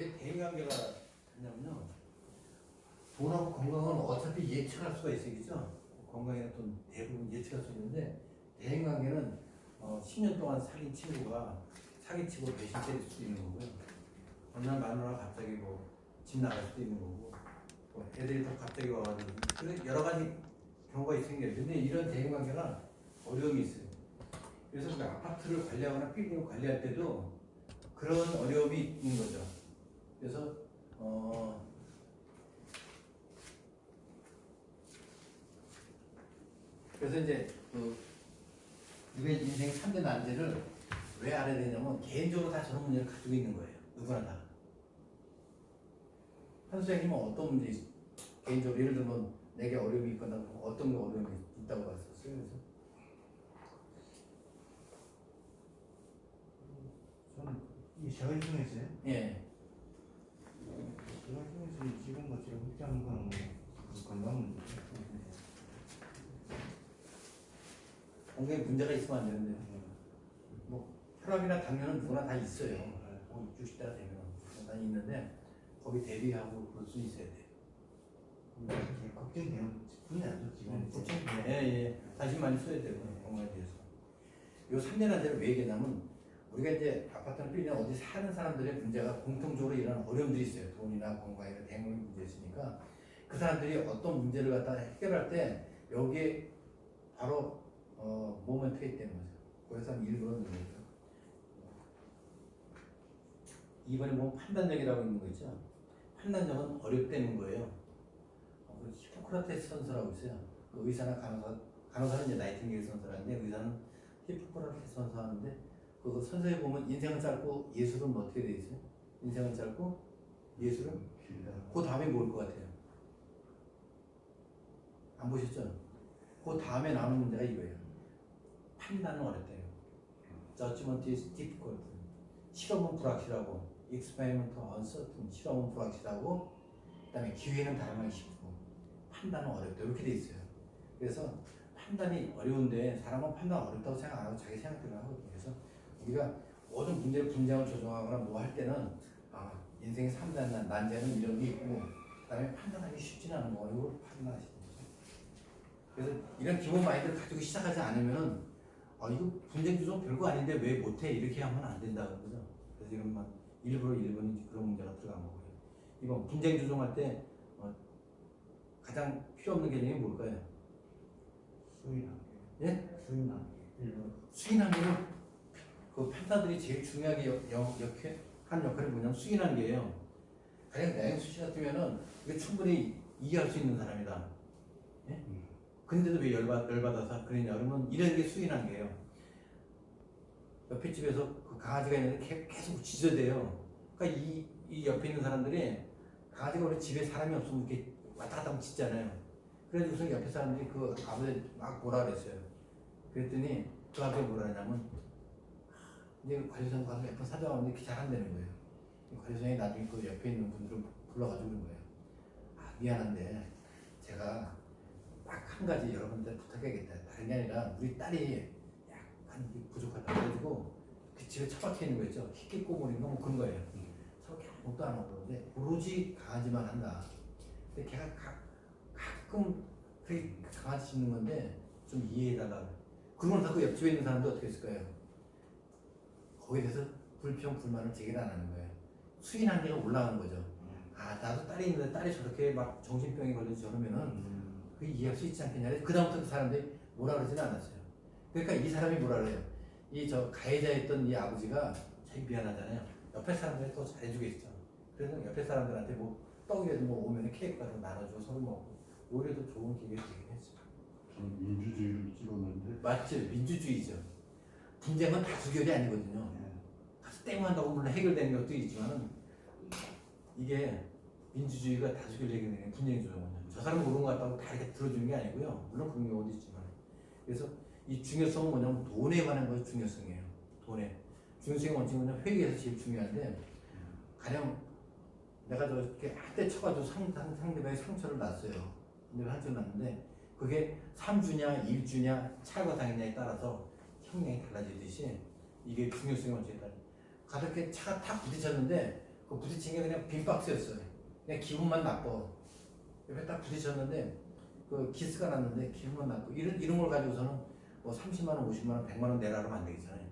왜 대인관계가 있냐면요. 돈하고 건강은 어차피 예측할 수가 있어요. 그죠? 건강에는 돈 대부분 예측할 수 있는데 대인관계는 어, 10년 동안 사귄 친구가 사기치고 배신 때릴 수도 있는 거고요. 어느 날 마누라 갑자기 뭐 집 나갈 수도 있는 거고 뭐 애들이 또 갑자기 와가지고 그런 여러 가지 경우가 있으니까 근데 이런 대인관계가 어려움이 있어요. 그래서 그 아파트를 관리하거나 빌딩을 관리할 때도 그런 어려움이 있는 거죠. 그래서 어 그래서 이제 그 우리의 인생 3대 난제를 왜 알아야 되냐면 개인적으로 다 저런 문제를 가지고 있는 거예요. 누구나 다. 한 선생님은 어떤 문제 있- 개인적으로 예를 들면 내게 어려움이 있거나 어떤 게 어려움이 있다고 봤었어요. 그래서 저는 이 생활 중에서요. 예. 지금 뭐 제가 걱정하는 거는 뭐 건강 문제. 건강에 문제가 있으면 안 되는데 뭐 혈압이나 당뇨는 누구나 다 있어요. 뭐 60대가 되면 다 있는데 거기 대비하고 그럴 수 있어야 돼요. 제일 걱정되는 분야죠 지금. 예, 예. 다시 많이 써야 되고 건강에 대해서. 요 3년 한제를 왜 얘기하냐면 우리가 이제 아파트나 빌딩 어디 사는 사람들의 문제가 공통적으로 이런 어려움들이 있어요. 돈이나 건강이나 대물 문제 있으니까 그 사람들이 어떤 문제를 갖다 해결할 때 여기에 바로 어, 몸에 투입되는 거죠. 그래서 한 일부러 넣는 거죠. 2번에 보면 판단력이라고 있는 거 있죠. 판단력은 어렵다는 거예요. 어, 그 히포크라테스 선서라고 있어요. 그 의사나 간호사, 간호사는 이제 나이팅게일 선서라는데 의사는 히포크라테스 선서하는데 그 선서에 보면 인생은 짧고 예술은 뭐 어떻게 돼 있어요? 인생은 짧고 예술은 그 다음에 뭘 것 같아요? 안 보셨죠? 그 다음에 나오는 문제가 이거예요. 판단은 어렵대요. Judgment is difficult. 실험은 불확실하고, experiment uncertain. 실험은 불확실하고, 그다음에 기회는 다양하기 쉽고, 판단은 어렵다. 이렇게 돼 있어요. 그래서 판단이 어려운데 사람은 판단 어렵다고 생각 안 하고 자기 생각대로 하거든요. 우리가 모든 문제를 분장을 조정하거나 뭐 할 때는 아, 인생의 3단 난제는 이런 게 있고, 그다음에 판단하기 쉽지는 않은 거 이걸 판단하시는 거죠. 그래서 이런 기본 마인드를 가지고 시작하지 않으면은 아 이거 분쟁 조정 별거 아닌데 왜 못해 이렇게 하면 안 된다는 거죠. 그래서 이런 막 일부러 일본이 그런 문제가 들어간 거고요. 이번 분쟁 조정할 때 어, 가장 필요 없는 개념이 뭘까요? 수인한 예? 게. 일본. 게는 그 판사들이 제일 중요하게 역, 역, 역해, 한 역할이 뭐냐면 수인한 게예요. 가령 나영수 씨 같으면은 이게 충분히 이해할 수 있는 사람이다. 예? 근데도 왜 열받, 열받아서 그러냐 그러면 이런 게 수인한 게예요. 옆에 집에서 그 강아지가 있는데 개- 계속 짖어대요. 그러니까 이, 이 옆에 있는 사람들이 강아지가 원래 집에 사람이 없으면 이렇게 왔다 갔다 하면 짖잖아요. 그래가지고서 옆에 사람들이 그 아버지 막 뭐라 그랬어요. 그랬더니 그 아버지가 뭐라 하냐면 이제 관리소장 가서 몇번 사정하는데 이렇게 잘한다는 거예요. 이 관리소장이 나중에 그 옆에 있는 분들을 불러가지고 그런 거예요. 아 미안한데 제가 딱 한 가지 여러분들 부탁해야겠다. 다른 게 아니라 우리 딸이 약간 이게 부족하다 그래가지고 그 집에 처박혀 있는 거 있죠. 희귀 꼬물인가 뭐 그런 거예요. 저렇게 아무것도 안 하고 그러는데 오로지 강아지만 한다. 근데 걔가 가, 가끔 그 강아지 짖는 건데 좀 이해해달라. 그러면 자꾸 옆집에 있는 사람도 어떻게 했을 거예요? 거기에 대해서 불평, 불만을 제기를 안 하는 거예요. 수인 한계가 올라가는 거죠. 아, 나도 딸이 있는데 딸이 저렇게 막 정신병에 걸려서 저러면은 그 이해할 수 있지 않겠냐. 그 다음부터 그 사람들이 뭐라 그러지는 않았어요. 그러니까 이 사람이 뭐라 그래요. 이 저 가해자였던 이 아버지가 자기 미안하잖아요. 옆에 사람들이 더 잘해주겠죠. 그래서 옆에 사람들한테 뭐 떡이라도 뭐 오면 케이크 같은 거 나눠주고 서로 먹고 오히려 더 좋은 기회가 되긴 했죠. 민주주의를 찍었는데 맞죠. 민주주의죠. 분쟁은 다수결이 아니거든요. 가서 땡 한다고 물론 해결되는 것도 있지만은 이게 민주주의가 다수결 얘기는 분쟁이 조정은요. 저 사람 모르는 것 같다고 다 이렇게 들어주는 게 아니고요. 물론 그런 경우도 있지만. 그래서 이 중요성은 뭐냐면 돈에 관한 것이 중요성이에요. 돈에. 중요성의 원칙은 회계에서 제일 중요한데 가령 내가 저렇게 한대 쳐가지고 상, 상, 상대방의 상처를 났어요. 내가 한대 났는데 그게 3주냐 1주냐 차가 당했냐에 따라서 형량이 달라지듯이 이게 중요성의 원칙에 따라 가볍게 차가 탁 부딪혔는데 그 부딪힌 게 그냥 빈 박스였어요. 그냥 기분만 나빠. 옆에 딱 부딪혔는데 그 기스가 났는데 기분만 나빠. 이런 이런 걸 가지고서는 뭐 30만 원, 50만 원, 100만 원 내라 하면 안 되겠잖아요.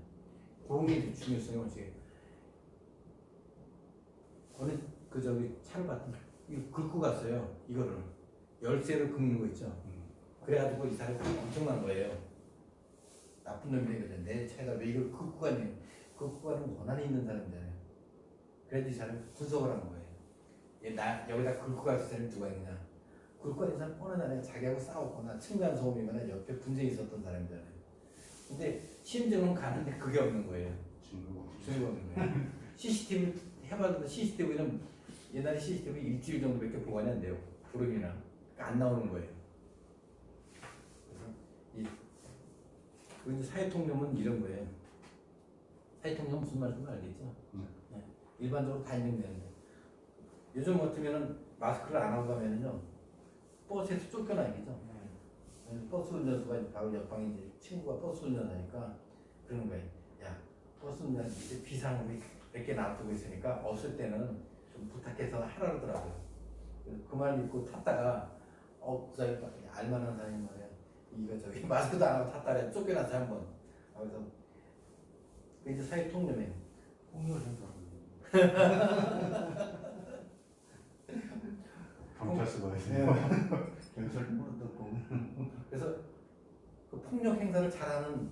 그런 게 중요성이 어떻게? 어느 그 저기 차를 봤더니 이거 긁고 갔어요. 이거를 열쇠를 긁는 거 있죠. 그래가지고 이 사람이 엄청난 거예요. 나쁜 놈이거든. 내 차에다 왜 이걸 긁고 가니? 긁고 가는 원한이 있는 사람이잖아요. 그래도 이 사람이 분석을 한 거예요. 얘 나 여기다 긁고 갈 사람이 누가 있냐? 긁고 가는 사람 뻔하잖아요. 자기하고 싸웠거나 층간 소음이거나 옆에 분쟁이 있었던 사람이잖아요. 근데 심증은 가는데 그게 없는 거예요. 증거가 증거가 없는 거예요. CCTV 해봤는데 CCTV는 옛날에 CCTV 일주일 정도밖에 보관이 안 돼요. 구름이나 그러니까 안 나오는 거예요. 그래서 이그 사회통념은 이런 거예요. 사회통념 무슨 말인지 알겠죠? 네. 네. 일반적으로 다 인정되는데 요즘 같으면은 마스크를 안 하고 가면은요 버스에서 쫓겨나겠죠. 네. 버스 운전수가 바로 옆방에 이제 친구가 버스 운전하니까 그러는 거예요. 야 버스 운전 이제 비상으로 몇개 놔두고 있으니까 없을 때는 좀 부탁해서 하라 그러더라고요. 그말 믿고 탔다가 어 그 사람이 알만한 사람이 말이야. 이거 저기 마스크도 안 하고 탔다래 쫓겨나서 한번. 아, 그래서 그 이제 사회 통념이에요. 폭력을 생각하고 경찰서가 네. 있어요. 경찰 물어뜯고 그래서 그 폭력 행사를 잘하는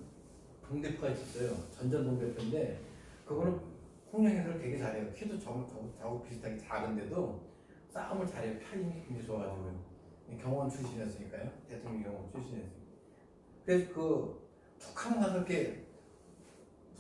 동대표가 있었어요. 전전 동대표인데 그거는 폭력 행사를 되게 잘해요. 키도 저하고, 저하고, 저하고 비슷하게 작은데도 싸움을 잘해요. 팔 힘이 굉장히 좋아가지고 경호원 출신이었으니까요. 대통령 경호원 출신이었으니까. 그래서 그 툭하면 가서 이렇게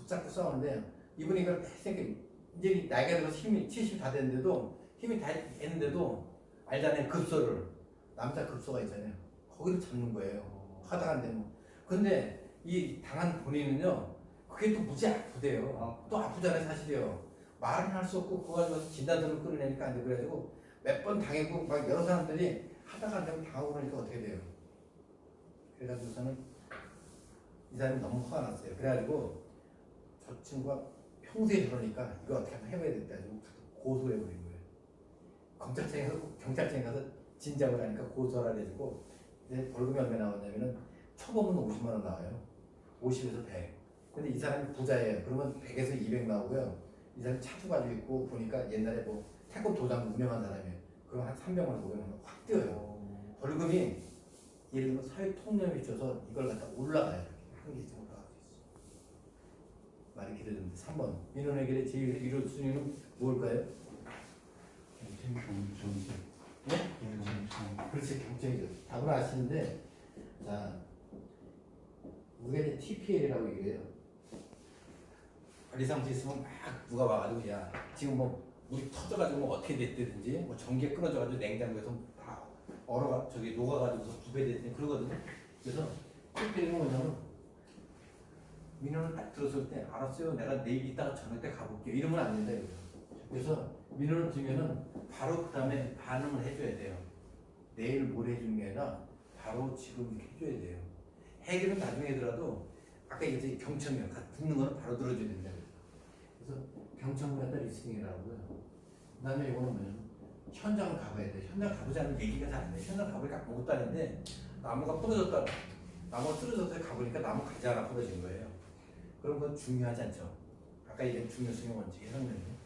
붙잡고 싸우는데 이분이 이걸 이렇게 이제 나이가 들어서 힘이 70 다 됐는데도 힘이 다 했는데도 알잖아요. 급소를 남자 급소가 있잖아요. 거기를 잡는 거예요. 하다가 안 되면. 근데 이 당한 본인은요, 그게 또 무지 아프대요. 또 아프잖아요, 사실이요. 말은 할 수 없고, 그거 가지고 진단서를 끌어내니까 안 돼. 그래가지고 몇 번 당했고, 막 여러 사람들이 하다가 안 되면 당하고 그러니까 어떻게 돼요? 그래가지고서는 이 사람이 너무 화가 났어요. 그래가지고 저 친구가 평소에 저러니까 이거 어떻게 한번 해봐야 겠다 가지고 고소해버린 거예요. 검찰청에 가서, 경찰청에 가서 진작을 하니까 고소를 해주고 이제 벌금이 얼마 나왔냐면은 초범은 50만 원 나와요. 50에서 100. 근데 이 사람이 부자예요. 그러면 100에서 200 나오고요. 이 사람이 차도 가지고 있고 보니까 옛날에 뭐 태권 도장 운영한 사람이에요. 그럼 한 300만 원, 500만 원확 뛰어요. 벌금이 예를 들면 사회 통념이 있어서 이걸 갖다 올라가요. 한 개씩 올라갈 수 있어. 말이 길어졌는데 3번 민원의 길의 제일 1호 순위는 뭘까요? 경찰서. 네? 경찰서. 그렇지 경쟁이죠. 답을 아시는데 자 우리가 이제 TPL이라고 얘기해요. 관리사무소 있으면 막 누가 와가지고 야 지금 뭐 물이 터져가지고 뭐 어떻게 됐든지 뭐 전기가 끊어져가지고 냉장고에서 다 얼어가 저기 녹아가지고 부배됐든지 그러거든요. 그래서 TPL은 뭐냐면 민원을 딱 들었을 때 알았어요. 내가 내일 이따가 저녁 때 가볼게요. 이러면 안 된다 이거죠. 그래서 민원을 주면은 바로 그 다음에 반응을 해줘야 돼요. 내일 모레 해주는 게 아니라 바로 지금 이렇게 해줘야 돼요. 해결은 나중에 하더라도 아까 이제 경청이요. 다 듣는 거는 바로 들어줘야 된다. 그래서 경청을 갖다 리스닝이라고요. 그 다음에 이거는 뭐냐면 현장을 가봐야 돼. 현장 않으면 얘기가 잘 안 돼. 현장 가보니까 아무것도 아닌데 나무가 부러졌다. 나무가 쓰러져서 가보니까 나무 가지 하나 부러진 거예요. 그런 건 중요하지 않죠. 아까 얘기한 중요성의 원칙이 설명이에요.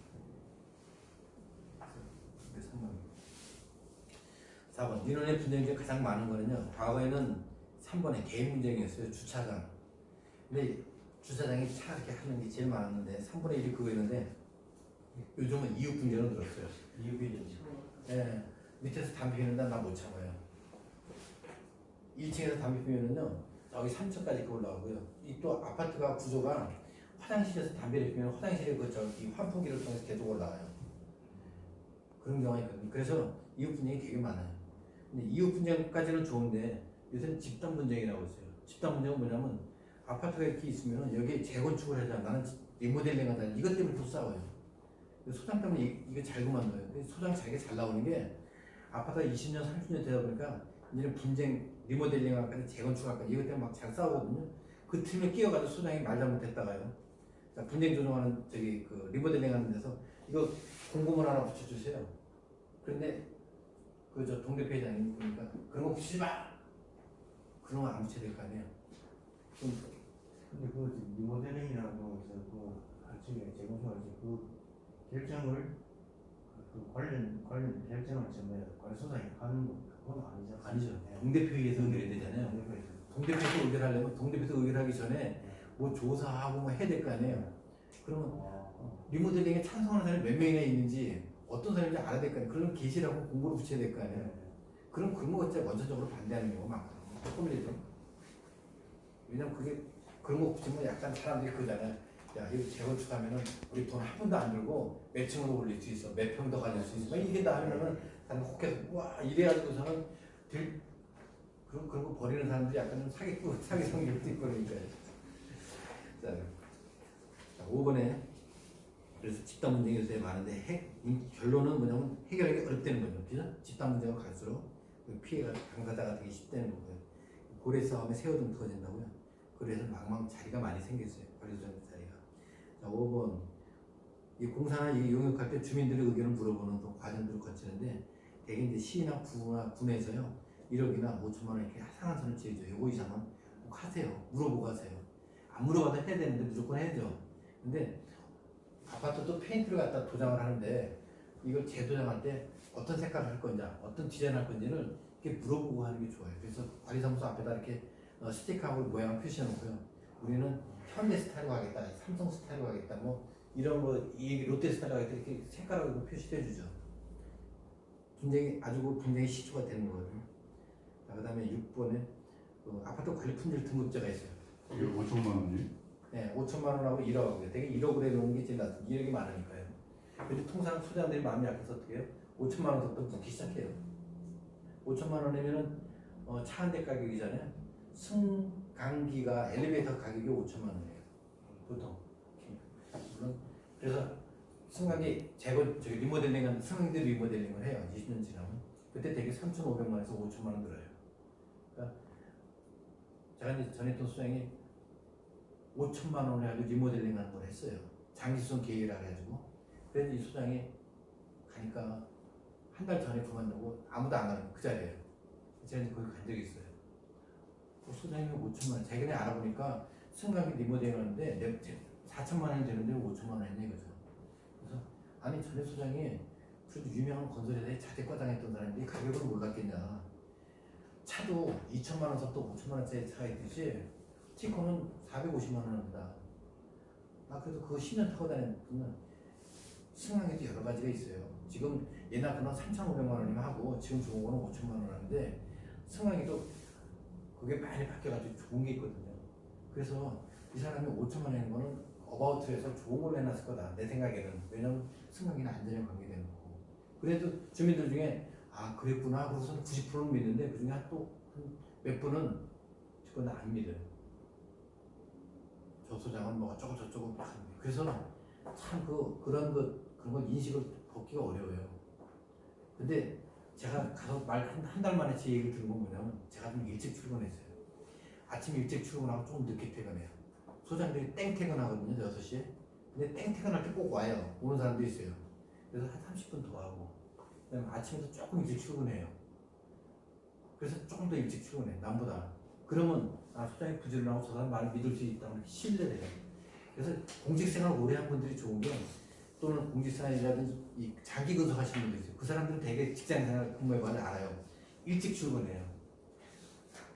4번. 민원의 분쟁 중에 가장 많은 거는요 과거에는 3번에 개인 분쟁이었어요 주차장. 근데 주차장에 차 이렇게 하는 게 제일 많았는데 3분의 1이 그거였는데 요즘은 이웃 분쟁은 늘었어요. 이유비 예, 밑에서 담배 피우는데 나 못 참아요. 1층에서 담배 피우면요 저기 3층까지 올라가고요 이 또 아파트가 구조가 화장실에서 담배를 피우면 화장실에 그 저기 환풍기를 통해서 계속 올라가요 그런 경우가 있거든요 그래서 이웃 분쟁이 되게 많아요 근데 이웃 분쟁까지는 좋은데 요새는 집단 분쟁이라고 있어요. 집단 분쟁은 뭐냐면 아파트가 이렇게 있으면 여기에 재건축을 하자. 나는 리모델링 하자. 이것 때문에 또 싸워요. 소장 때문에 이- 이거 잘 그만둬요. 소장 자기가 잘 나오는 게 아파트가 20년, 30년 되다 보니까 이제는 분쟁, 리모델링 할까, 재건축 할까 이것 때문에 막 잘 싸우거든요. 그 틈에 끼어가지고 소장이 말 잘못했다가요. 자, 분쟁 조정하는 저기 그 리모델링 하는 데서 이거 공고문 하나 붙여주세요. 그런데 그 저 동대표 회장님 보니까 그런 거 붙이지 마. 그런 거 안 붙여야 될 거 아니에요. 좀 근데 그 리모델링이라고 해서 그 나중에 재건축할 때그 결정을 그 관련 관련 결정을 전에 관소장이 하는 거 그건 아니죠. 아니죠. 네. 동대표회의에서 의결해야 되잖아요. 동대표에서. 동대표에서 의결하려면 동대표에서 의결하기 전에 뭐 조사하고 뭐 해야 될 거 아니에요. 그러면 어, 리모델링에 찬성하는 사람이 몇 명이나 있는지 어떤 사람인지 알아야 될 거 아니에요. 그런 게시라고 공고를 붙여야 될 거 아니에요. 네. 그럼 그런 거 진짜 원천적으로 반대하는 경우가 많거든요. 조금이라도. 왜냐면 그게 그런 거 붙이면 약간 사람들이 그러잖아요. 야, 이거 재건축하면은 우리 돈 한 푼도 안 들고 몇 층으로 올릴 수 있어. 몇 평 더 가질 수 있어. 막 이게 다 하면은 사람 혹해서 와 이래가지고서는 들 그런 그런 거 버리는 사람들이 약간 좀 사기꾼 사기 성격도 있고 그러니까요. 자, 자 5번에 그래서 집단 문제가 요새 많은데 해, 이 결론은 뭐냐면 해결하기 어렵다는 거죠. 그죠? 집단 문제가 갈수록 그 피해가 당사자가 되기 쉽다는 거고요. 고래 싸움에 새우등 터진다고요. 그래서 망망 자리가 많이 생겼어요. 관리소장 자리가. 자, 5번. 이 공사나 이 용역할 때 주민들의 의견을 물어보는 또 과정들을 거치는데 대개 이제 시나 구나 군에서요 1억이나 5천만 원 이렇게 상한 선을 지어줘요. 요거 이상은 꼭 하세요. 물어보고 하세요. 안 물어봐도 해야 되는데 무조건 해야죠. 근데 아파트도 페인트를 갖다 도장을 하는데 이걸 재도장할 때 어떤 색깔을 할 건지 어떤 디자인 할 건지를 이렇게 물어보고 하는 게 좋아요. 그래서 관리사무소 앞에다 이렇게 어, 스티커하고 모양을 표시해 놓고요. 우리는 현대 스타일로 하겠다, 삼성 스타일로 하겠다, 뭐 이런 거이 얘기 롯데 스타일로 하겠다 이렇게 색깔하고 표시해 주죠. 굉장히 아주 그 굉장히 시초가 되는 거거든요. 자, 그다음에 6번에 그 아파트 관리 품질 등급제가 있어요. 이게 5천만 원이? 네, 5천만 원하고 1억하고요. 되게 1억으로 해놓은 게 제일 낫죠. 2억이 많으니까요. 근데 통상 소장들이 마음이 약해서 어떻게 해요? 5천만 원부터 묻기 시작해요. 5천만 원이면은 어, 차 한 대 가격이잖아요. 승강기가 엘리베이터 가격이 5천만 원이에요. 보통. 물론 그래서 승강기 재건 저기 리모델링한 승강기 리모델링을 해요. 20년 지나면 그때 되게 3,500만 원에서 5천만 원 들어요. 그러니까 제가 이제 했던 소장이 5천만 원에 아주 리모델링 하는 걸 했어요. 장기수선 계획이라 해가지고. 그래서 이 소장이 가니까 한 달 전에 그만두고 아무도 안 가는 그 자리에요. 제가 이제 거기 간 적이 있어요. 그 소장님이 5천만 원, 자기네 알아보니까 승강기 리모델링 하는데 내 4천만 원이 되는데 5천만 원 했네 이거죠. 아니 전에 소장이 그래도 유명한 건설회사에 자재과장 했던 사람인데 가격을 몰랐겠냐. 차도 2천만 원 샀고 5천만 원짜리 차가 있듯이 티코는 450만 원 합니다. 아 그래도 그거 10년 타고 다니는 승강에도 여러 가지가 있어요. 지금 옛날 거는 3,500만 원이면 하고 지금 좋은 거는 5천만 원 하는데 승강에도 그게 많이 바뀌어가지고 좋은 게 있거든요. 그래서 이 사람이 5천만 원인 거는 어바우트에서 좋은 걸 해놨을 거다. 내 생각에는. 왜냐면 승강기는 안전에 관계되는 거고. 그래도 주민들 중에 아 그랬구나. 그래서 90%는 믿는데 그 중에 또몇 분은 그건 안 믿어요. 저 소장은 뭐 어쩌고 저쩌고. 그래서 참 그 그런 것 그런 걸 인식을 벗기가 어려워요. 근데 제가 가서 말 한 달 만에 제 얘기를 들은 건 뭐냐면 제가 좀 일찍 출근했어요. 아침 일찍 출근하고 좀 늦게 퇴근해요. 소장들이 땡 퇴근하거든요, 6시에. 근데 땡 퇴근할 때 꼭 와요. 오는 사람도 있어요. 그래서 한 30분 더 하고. 그다음에 아침에도 조금 일찍 출근해요. 그래서 조금 더 일찍 출근해, 남보다. 그러면 아, 소장이 부지런하고 저 사람 말을 믿을 수 있다는 신뢰를 해요. 그래서 공직생활 오래 한 분들이 좋은 게 또는 공직생활이라든지 이 장기 근속하시는 분들 있어요. 그 사람들은 되게 직장생활 근무의 관을 알아요. 일찍 출근해요.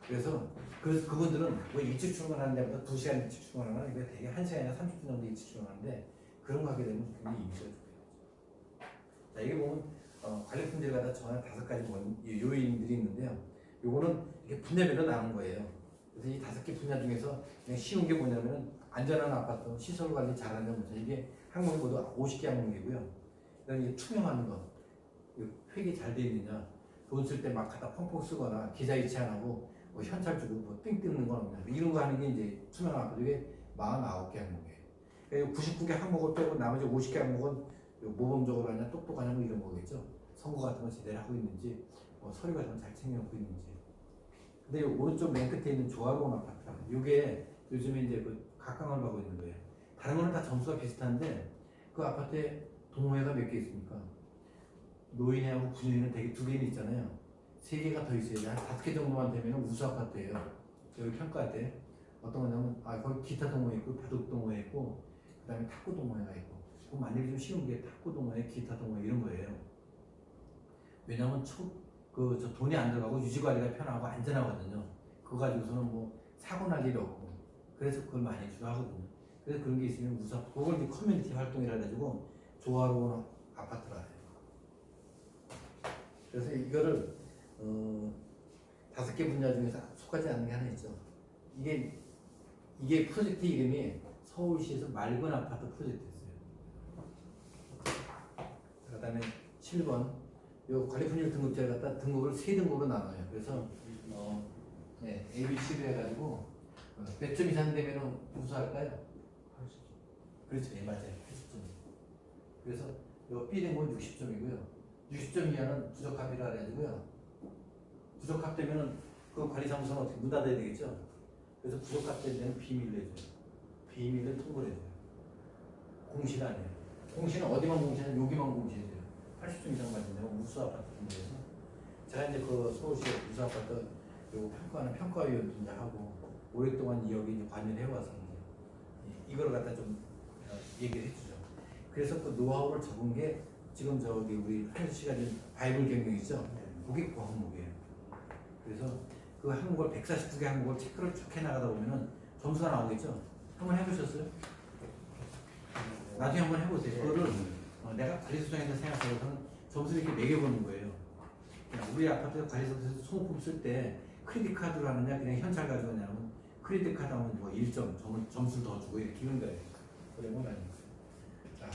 그래서 그, 그분들은 왜 일찍 출근하는 데보다 2시간 일찍 출근하나 이게 되게 1시간이나 30분 정도 일찍 출근하는데 그런 거 하게 되면 굉장히 이미지가 좋아요. 자, 이게 보면 어, 관리 품질을 갖다 정한 다섯 가지 원- 이 요인들이 있는데요. 요거는 이렇게 분야별로 나눈 거예요. 그래서 이 다섯 개 분야 중에서 그냥 쉬운 게 뭐냐면은 안전한 아파트, 시설 관리 잘하는 거죠. 이게 항목이 모두 50개 항목이고요. 그다음에 투명한 거, 이 회계 잘돼 있느냐, 돈 쓸 때 막 갖다 펑펑 쓰거나 계좌 이체 안 하고 뭐 현찰 주고 뭐삥 뜯는 건 없냐. 이런 거 하는 게 이제 아파트 이게 49개 항목이에요. 그러니까 99개 항목을 빼고 나머지 50개 항목은 요 모범적으로 하냐, 똑똑하냐 뭐 이런 거겠죠. 선거 같은 거 제대로 하고 있는지, 뭐 서류 같은 거 잘 챙겨놓고 있는지. 근데 요 오른쪽 맨 끝에 있는 조합원 아파트, 이게 요즘에 이제 그 각광을 받고 있는 거예요. 다른 거는 다 점수가 비슷한데 그 아파트에 동호회가 몇 개 있습니까? 노인회하고 군인회는 되게 두 개는 있잖아요. 세 개가 더 있어야 돼. 한 다섯 개 정도만 되면 우수 아파트예요. 여기 평가할 때 어떤 거냐면 아 거기 기타 동호회 있고 바둑 동호회 있고 그 다음에 탁구 동호회가 있고 그 만들기 좀 쉬운 게 탁구 동호회, 기타 동호회 이런 거예요. 왜냐면 초 그 저 돈이 안 들어가고 유지 관리가 편하고 안전하거든요. 그거 가지고서는 뭐 사고 날 일이 없고 그래서 그걸 많이 주하거든요. 그래서 그런 게 있으면 우선 그걸 이제 커뮤니티 활동이라 가지고 조화로운 아파트라 해요. 그래서 이거를 어, 다섯 개 분야 중에서 속하지 않는 게 하나 있죠. 이게 이게 프로젝트 이름이 서울시에서 맑은 아파트 프로젝트였어요. 그다음에 7번 요 관리품질 등급제를 갖다 등급을 세 등급으로 나눠요. 그래서 어, 네, A, B, C로 해가지고 어, 몇점 이상 되면 우수할까요? 그렇죠, 예 맞아요, 80점. 그래서 요 B 등급은 60점이고요. 60점 이하는 부적합이라 그래가지고요. 부적합되면은 그 관리사무소는 어떻게 문 닫아야 되겠죠? 그래서 부적합된 데는 비밀로 해줘요. 비밀을 통보를 해줘요. 공실 아니에요. 공실은 어디만 공실은 여기만 공실해줘요. 80점 이상 받는 데는 우수 아파트 등급에서 제가 이제 그 서울시 우수 아파트 요 평가하는 평가위원도 이제 하고 오랫동안 여기 이제 관여를 해와서 이제 이걸 갖다 좀 어, 얘기를 해주죠. 그래서 그 노하우를 적은 게 지금 저기 우리 씨가 지금 바이블 경영이죠. 그게 그 항목이에요. 그래서 그 항목을 149개 항목을 체크를 쭉 해나가다 보면은 점수가 나오겠죠. 한번 해보셨어요? 나중에 한번 해보세요. 그거를 어, 내가 관리소장에서 생각하고서는 점수를 이렇게 매겨보는 거예요. 그냥 우리 아파트 관리소장에서 소모품 쓸 때 크레딧 카드로 하느냐 그냥 현찰 가지고 하냐면 크레딧 카드 하면 뭐 1점 점, 점수를 더 주고 이렇게 하는 거예요. 그런 건 아니고. 자,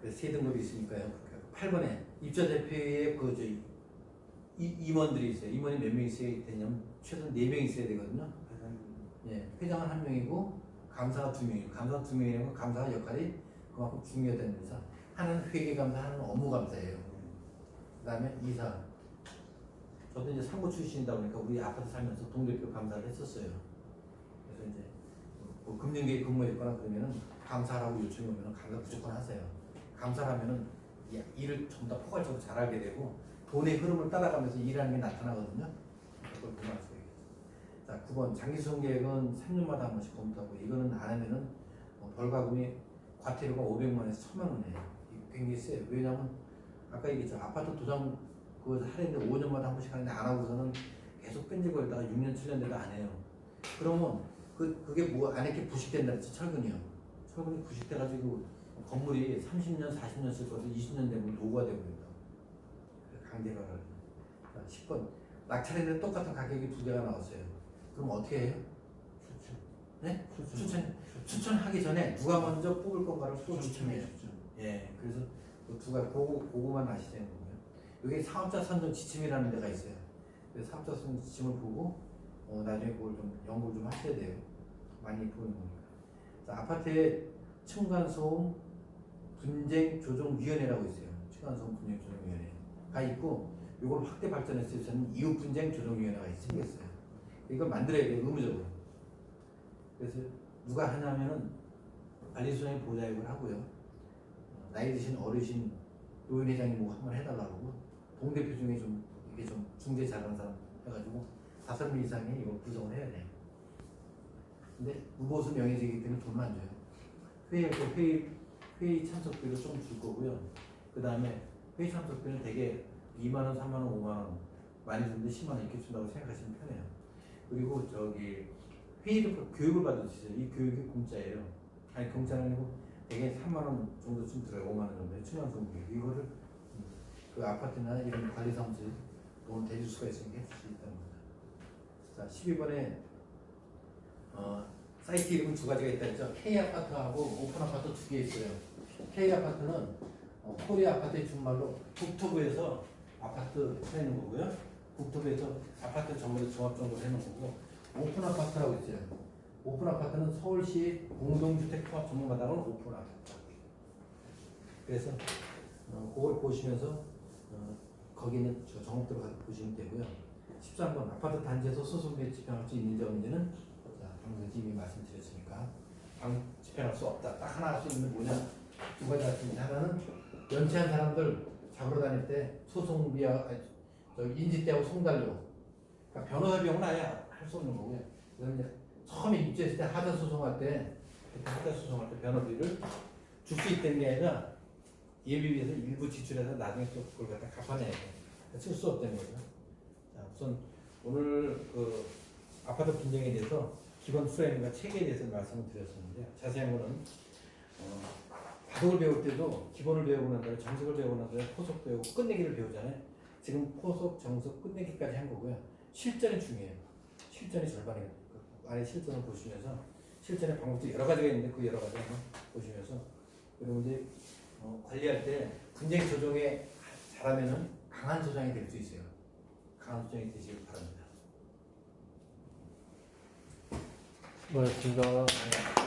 그래서 세 등급이 있으니까요. 8번에 입자 대표의 그 저희 이- 임원들이 있어요. 임원이 몇 명 있어야 되냐면 최소 4명 있어야 되거든요. 예, 회장은 한 명이고 감사가 두 명이고 감사 두 명이면 감사가 역할이 그만큼 중요하다는 데서 하나는 회계 감사, 하나는 업무 감사예요. 그 다음에 이사. 저도 이제 상고 출신이다 보니까 우리 아파트 살면서 동대표 감사를 했었어요. 그래서 이제 뭐 금융계에 근무했거나 그러면은 감사라고 요청이 오면 감사 무조건 하세요. 감사라면은 이 일을 좀더 포괄적으로 잘하게 되고 돈의 흐름을 따라가면서 일하는 게 나타나거든요. 그걸 보면 알수 있겠죠. 자, 9번 장기수송 계획은 3년마다 한 번씩 검토하고 이거는 안 하면은 어, 벌과금이 과태료가 500만 원에서 1000만 원이에요. 굉장히 세요. 왜냐면 아까 얘기했죠. 아파트 도장 그 하는데 5년마다 한 번씩 하는데 안 하고서는 계속 끈질거리다가 6년 7년 돼도 안 해요. 그러면 그 그게 뭐 안에 게 부식된다 그랬지 철근이요. 철근이 부식돼가지고 건물이 30년 40년 쓸 것을 20년 되면 노후가 되버린다. 자, 10번 낙찰했는데 똑같은 가격이 두 개가 나왔어요. 그럼 어떻게 해요? 네? 추천 추천 하기 전에 누가 먼저 뽑을 건가를 또 추천해요. 예, 그래서 그 두가 그거 그거만 아시되는 거고요. 여기 사업자 선정 지침이라는 데가 있어요. 그래서 사업자 선정 지침을 보고 어, 나중에 그걸 좀 연구를 좀 하셔야 돼요. 많이 보는 거니까. 자, 아파트에 층간소음 분쟁 조정 위원회라고 있어요. 층간소음 분쟁 조정 위원회 가 있고 이걸 확대 발전했을 때는 이웃 분쟁 조정 위원회가 생겼어요. 이걸 만들어야 돼요, 의무적으로. 그래서 누가 하냐면은 관리소장이 보좌역을 하고요. 어, 나이 드신 어르신 노인회장이 뭐 한번 해달라고 동대표 중에 좀 이게 좀 중재 잘하는 사람 해가지고 다섯 명 이상이 이거 구성을 해야 돼요. 근데 무보수 명예직이기 때문에 안 줘요. 회의 때 회의 회의 참석비를 좀줄 거고요. 그 다음에 회의 참석비는 되게 2만 원, 3만 원, 5만 원 많이 주는데 10만 원 이렇게 준다고 생각하시면 편해요. 그리고 저기 회의를 교육을 있어요. 이 교육이 공짜예요. 아니 공짜는 아니고 되게 3만 원 정도쯤 들어요. 5만 원 정도. 충남 정도. 이거를 음, 그 아파트나 이런 관리 사무소에 돈을 대줄 수가 있으니까 해줄 수 있다는 거죠. 자, 12번에 어, 사이트 이름은 두 가지가 있다 했죠. K 아파트하고 오픈 아파트 두 개 있어요. K 아파트는 어, 코리아 아파트의 준말로 국토부에서 아파트 해놓은 거고요. 국토부에서 아파트 전문에 종합정보를 해놓은 거고 오픈 아파트라고 있어요. 오픈 아파트는 서울시 공동주택 통합 정보마당은 오픈 아파트. 그래서 어, 그걸 보시면서 어, 거기는 저 정업대로 가서 보시면 되고요. 13번 아파트 단지에서 소송비에 집행할 수 있는지 없는지는 자, 방금 이미 말씀드렸으니까 방 집행할 수 없다. 딱 하나 할 수 있는 게 뭐냐? 두 가지 같습니다. 하나는 연체한 사람들 잡으러 다닐 때 소송비와 인지대하고 송달료 그러니까 변호사 비용은 아예 할 수 없는 거고요. 그다음에 처음에 입주했을 때 하자 소송할 때 하자 소송할 때 변호비를 줄 수 있다는 게 아니라 예비비에서 일부 지출해서 나중에 또 그걸 갖다 갚아내야 돼. 쓸 수 없다는 거죠. 자, 우선 오늘 그 아파트 분쟁에 대해서 기본 프레임과 체계에 대해서 말씀을 드렸었는데요. 자세한 거는 어, 바둑을 배울 때도 기본을 배우고 난 다음에 정석을 배우고 난 다음에 포석 배우고 끝내기를 배우잖아요. 지금 포석, 정석, 끝내기까지 한 거고요. 실전이 중요해요. 실전이 절반이에요. 그 안에 실전을 보시면서 실전의 방법도 여러 가지가 있는데 그 여러 가지 한번 보시면서 이제 어, 관리할 때 분쟁 조정에 잘하면은 강한 소장이 될 수 있어요. 강한 소장이 되시길 바랍니다. 고맙습니다. 네.